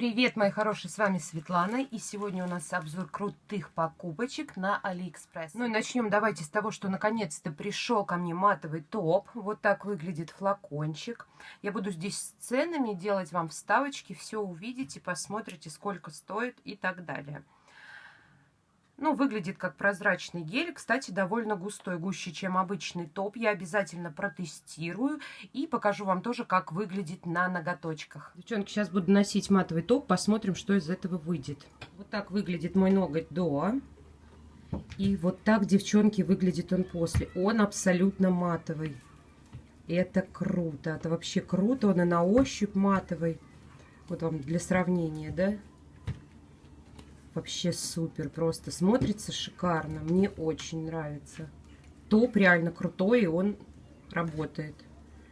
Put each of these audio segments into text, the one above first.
Привет, мои хорошие, с вами Светлана, и сегодня у нас обзор крутых покупочек на Алиэкспресс. Ну и начнем давайте с того, что наконец-то пришел ко мне матовый топ. Вот так выглядит флакончик. Я буду здесь с ценами делать вам вставочки, все увидите, посмотрите, сколько стоит и так далее. Ну, выглядит как прозрачный гель. Кстати, довольно густой, гуще, чем обычный топ. Я обязательно протестирую и покажу вам тоже, как выглядит на ноготочках. Девчонки, сейчас буду носить матовый топ. Посмотрим, что из этого выйдет. Вот так выглядит мой ноготь до. И вот так, девчонки, выглядит он после. Он абсолютно матовый. Это круто. Это вообще круто. Он и на ощупь матовый. Вот вам для сравнения, да? Вообще супер, просто смотрится шикарно. Мне очень нравится. Топ реально крутой, и он работает.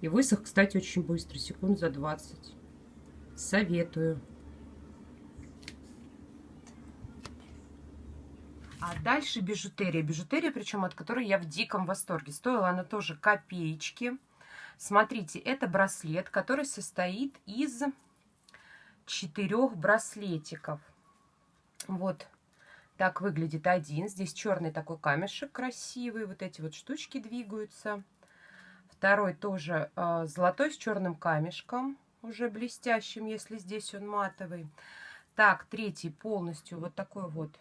И высох, кстати, очень быстро, секунд за 20. Советую. А дальше бижутерия. Бижутерия, причем от которой я в диком восторге. Стоила она тоже копеечки. Смотрите, это браслет, который состоит из четырех браслетиков. Вот так выглядит один. Здесь черный такой камешек красивый. Вот эти вот штучки двигаются. Второй тоже э, золотой с черным камешком. Уже блестящим, если здесь он матовый. Так, третий полностью вот такой вот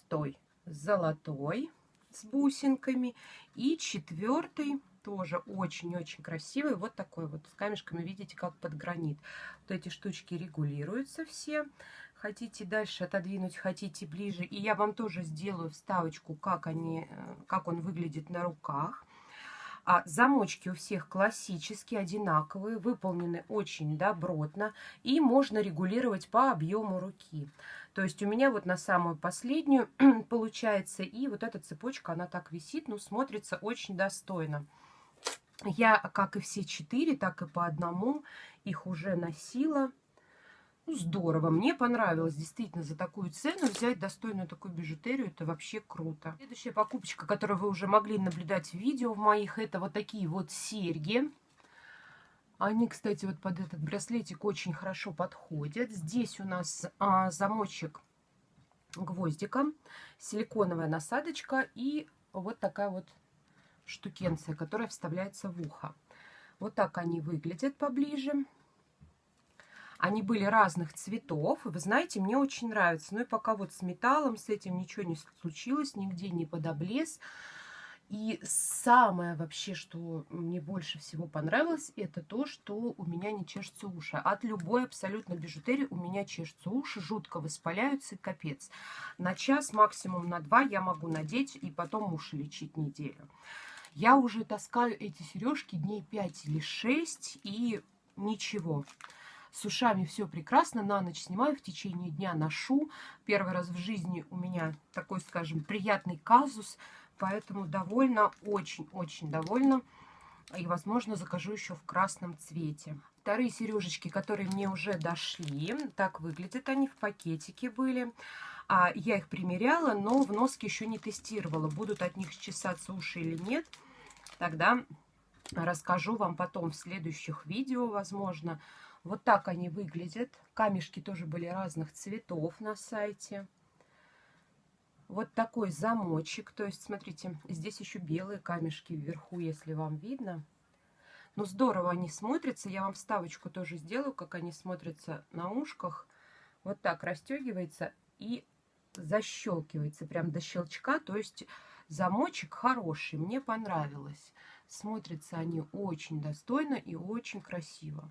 стой золотой с бусинками. И четвертый тоже очень-очень красивый. Вот такой вот с камешками, видите, как под гранит. Вот эти штучки регулируются все хотите дальше отодвинуть, хотите ближе. И я вам тоже сделаю вставочку, как, они, э, как он выглядит на руках. А замочки у всех классические, одинаковые, выполнены очень добротно. И можно регулировать по объему руки. То есть у меня вот на самую последнюю получается. И вот эта цепочка, она так висит, ну смотрится очень достойно. Я, как и все четыре, так и по одному их уже носила. Ну, здорово, мне понравилось действительно за такую цену взять достойную такую бижутерию, это вообще круто. Следующая покупочка, которую вы уже могли наблюдать в видео в моих, это вот такие вот серьги. Они, кстати, вот под этот браслетик очень хорошо подходят. Здесь у нас а, замочек гвоздиком, силиконовая насадочка и вот такая вот штукенция, которая вставляется в ухо. Вот так они выглядят поближе. Они были разных цветов. Вы знаете, мне очень нравится. Ну и пока вот с металлом, с этим ничего не случилось, нигде не подоблез. И самое вообще, что мне больше всего понравилось, это то, что у меня не чешется уши. От любой абсолютно бижутерии у меня чешутся уши, жутко воспаляются, капец. На час, максимум на два я могу надеть и потом уши лечить неделю. Я уже таскаю эти сережки дней 5 или 6 и ничего. С ушами все прекрасно, на ночь снимаю, в течение дня ношу. Первый раз в жизни у меня такой, скажем, приятный казус, поэтому довольна, очень-очень довольна. И, возможно, закажу еще в красном цвете. Вторые сережечки, которые мне уже дошли, так выглядят они, в пакетике были. А я их примеряла, но в носке еще не тестировала, будут от них чесаться уши или нет. Тогда расскажу вам потом в следующих видео, возможно. Вот так они выглядят. Камешки тоже были разных цветов на сайте. Вот такой замочек. То есть, смотрите, здесь еще белые камешки вверху, если вам видно. Ну, здорово они смотрятся. Я вам вставочку тоже сделаю, как они смотрятся на ушках. Вот так расстегивается и защелкивается прям до щелчка. То есть замочек хороший, мне понравилось. Смотрятся они очень достойно и очень красиво.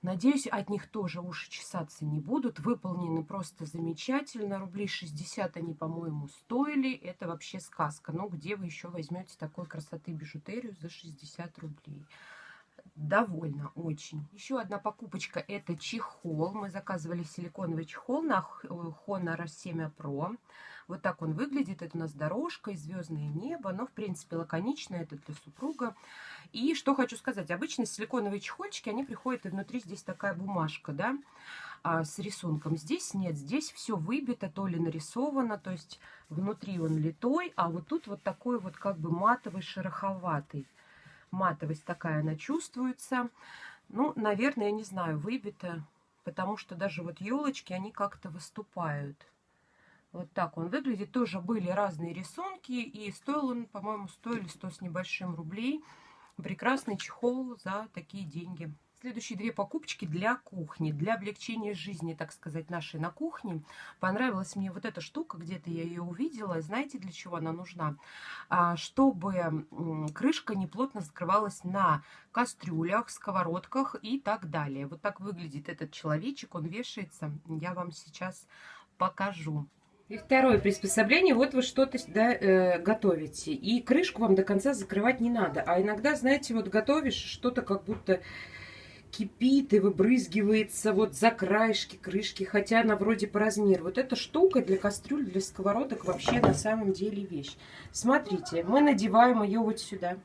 Надеюсь, от них тоже уши чесаться не будут. Выполнены просто замечательно. Рублей 60 они, по-моему, стоили. Это вообще сказка. Но где вы еще возьмете такой красоты бижутерию за 60 рублей? Довольна очень. Еще одна покупочка это чехол. Мы заказывали силиконовый чехол на Honor 7 Pro. Вот так он выглядит. Это у нас дорожка и звездное небо. Но, в принципе, лаконично. Это для супруга. И что хочу сказать. Обычно силиконовые чехольчики, они приходят, и внутри здесь такая бумажка, да, а, с рисунком. Здесь нет. Здесь все выбито, то ли нарисовано. То есть внутри он литой, а вот тут вот такой вот как бы матовый, шероховатый матовость такая она чувствуется. Ну, наверное, я не знаю, выбито, потому что даже вот елочки, они как-то выступают. Вот так он выглядит. Тоже были разные рисунки, и стоил он, по-моему, стоили 100 с небольшим рублей. Прекрасный чехол за такие деньги. Следующие две покупочки для кухни, для облегчения жизни, так сказать, нашей на кухне. Понравилась мне вот эта штука, где-то я ее увидела. Знаете, для чего она нужна? А, чтобы крышка не плотно закрывалась на кастрюлях, сковородках и так далее. Вот так выглядит этот человечек, он вешается. Я вам сейчас покажу. И второе приспособление, вот вы что-то да, э, готовите, и крышку вам до конца закрывать не надо. А иногда, знаете, вот готовишь что-то как будто кипит и выбрызгивается вот за краешки крышки, хотя она вроде по размеру. Вот эта штука для кастрюль, для сковородок вообще на самом деле вещь. Смотрите, мы надеваем ее вот сюда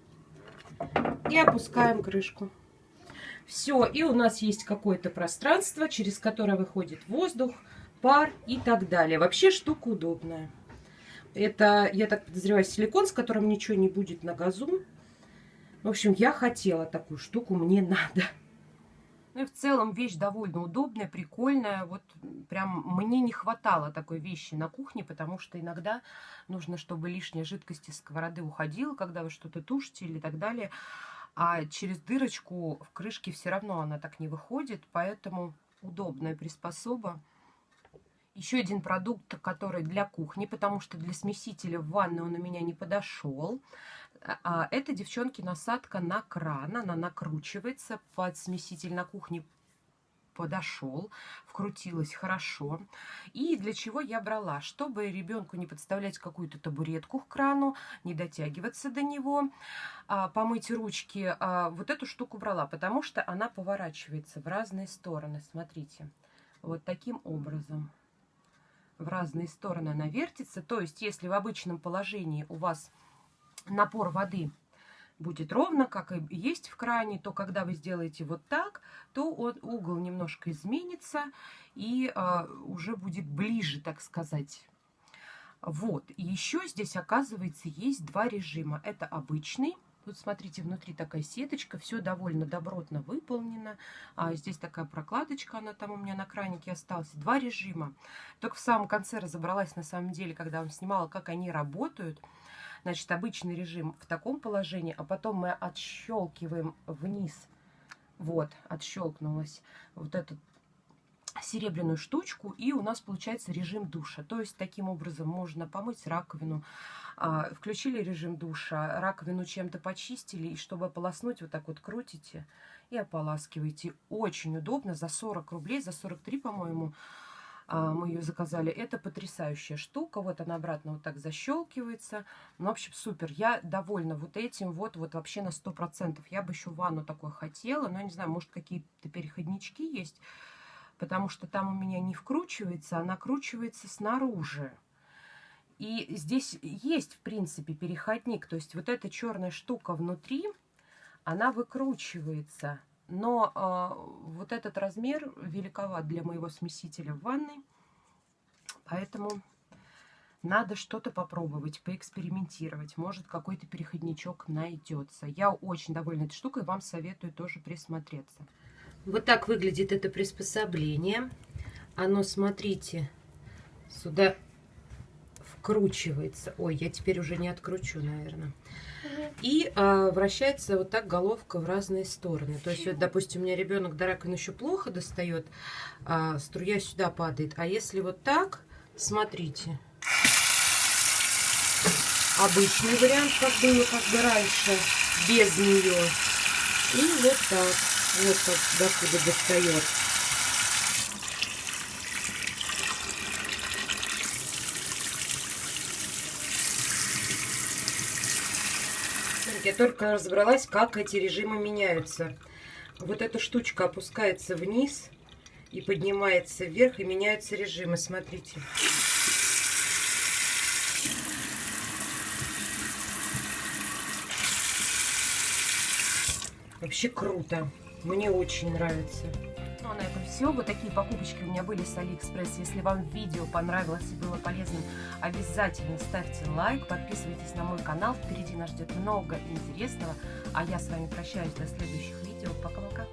и опускаем крышку. Все, и у нас есть какое-то пространство, через которое выходит воздух, пар и так далее. Вообще штука удобная. Это, я так подозреваю, силикон, с которым ничего не будет на газу. В общем, я хотела такую штуку, мне надо. Ну и в целом вещь довольно удобная, прикольная. Вот прям мне не хватало такой вещи на кухне, потому что иногда нужно, чтобы лишняя жидкость из сковороды уходила, когда вы что-то тушите или так далее. А через дырочку в крышке все равно она так не выходит, поэтому удобная приспособа. Еще один продукт, который для кухни, потому что для смесителя в ванной он у меня не подошел. А, это, девчонки, насадка на кран. Она накручивается под смеситель на кухне подошел, вкрутилась хорошо. И для чего я брала? Чтобы ребенку не подставлять какую-то табуретку к крану, не дотягиваться до него, а, помыть ручки. А, вот эту штуку брала, потому что она поворачивается в разные стороны. Смотрите, вот таким образом в разные стороны она вертится. То есть, если в обычном положении у вас напор воды будет ровно, как и есть в кране, то когда вы сделаете вот так, то он, угол немножко изменится и э, уже будет ближе, так сказать. Вот. И еще здесь, оказывается, есть два режима. Это обычный Тут, смотрите, внутри такая сеточка, все довольно добротно выполнено. А здесь такая прокладочка, она там у меня на кранике осталась. Два режима. Только в самом конце разобралась, на самом деле, когда вам снимала, как они работают. Значит, обычный режим в таком положении, а потом мы отщелкиваем вниз. Вот, отщелкнулась вот этот серебряную штучку, и у нас получается режим душа. То есть таким образом можно помыть раковину. А, включили режим душа, раковину чем-то почистили, и чтобы ополоснуть, вот так вот крутите и ополаскиваете. Очень удобно, за 40 рублей, за 43, по-моему, мы ее заказали. Это потрясающая штука. Вот она обратно вот так защелкивается. Ну, в общем, супер. Я довольна вот этим. Вот, вот вообще на 100%. Я бы еще ванну такое хотела. Но, не знаю, может, какие-то переходнички есть потому что там у меня не вкручивается, а накручивается снаружи. И здесь есть, в принципе, переходник. То есть вот эта черная штука внутри, она выкручивается. Но э, вот этот размер великоват для моего смесителя в ванной. Поэтому надо что-то попробовать, поэкспериментировать. Может, какой-то переходничок найдется. Я очень довольна этой штукой, вам советую тоже присмотреться. Вот так выглядит это приспособление. Оно, смотрите, сюда вкручивается. Ой, я теперь уже не откручу, наверное. И а, вращается вот так головка в разные стороны. То есть, вот, допустим, у меня ребенок до раковины еще плохо достает, а струя сюда падает. А если вот так, смотрите, обычный вариант, как было как бы раньше, без нее. И вот так. Вот как докуда достает. Я только разобралась, как эти режимы меняются. Вот эта штучка опускается вниз и поднимается вверх, и меняются режимы. Смотрите. Вообще круто. Мне очень нравится. Ну а на этом все. Вот такие покупочки у меня были с Алиэкспресс. Если вам видео понравилось и было полезным, обязательно ставьте лайк, подписывайтесь на мой канал. Впереди нас ждет много интересного. А я с вами прощаюсь до следующих видео. Пока-пока.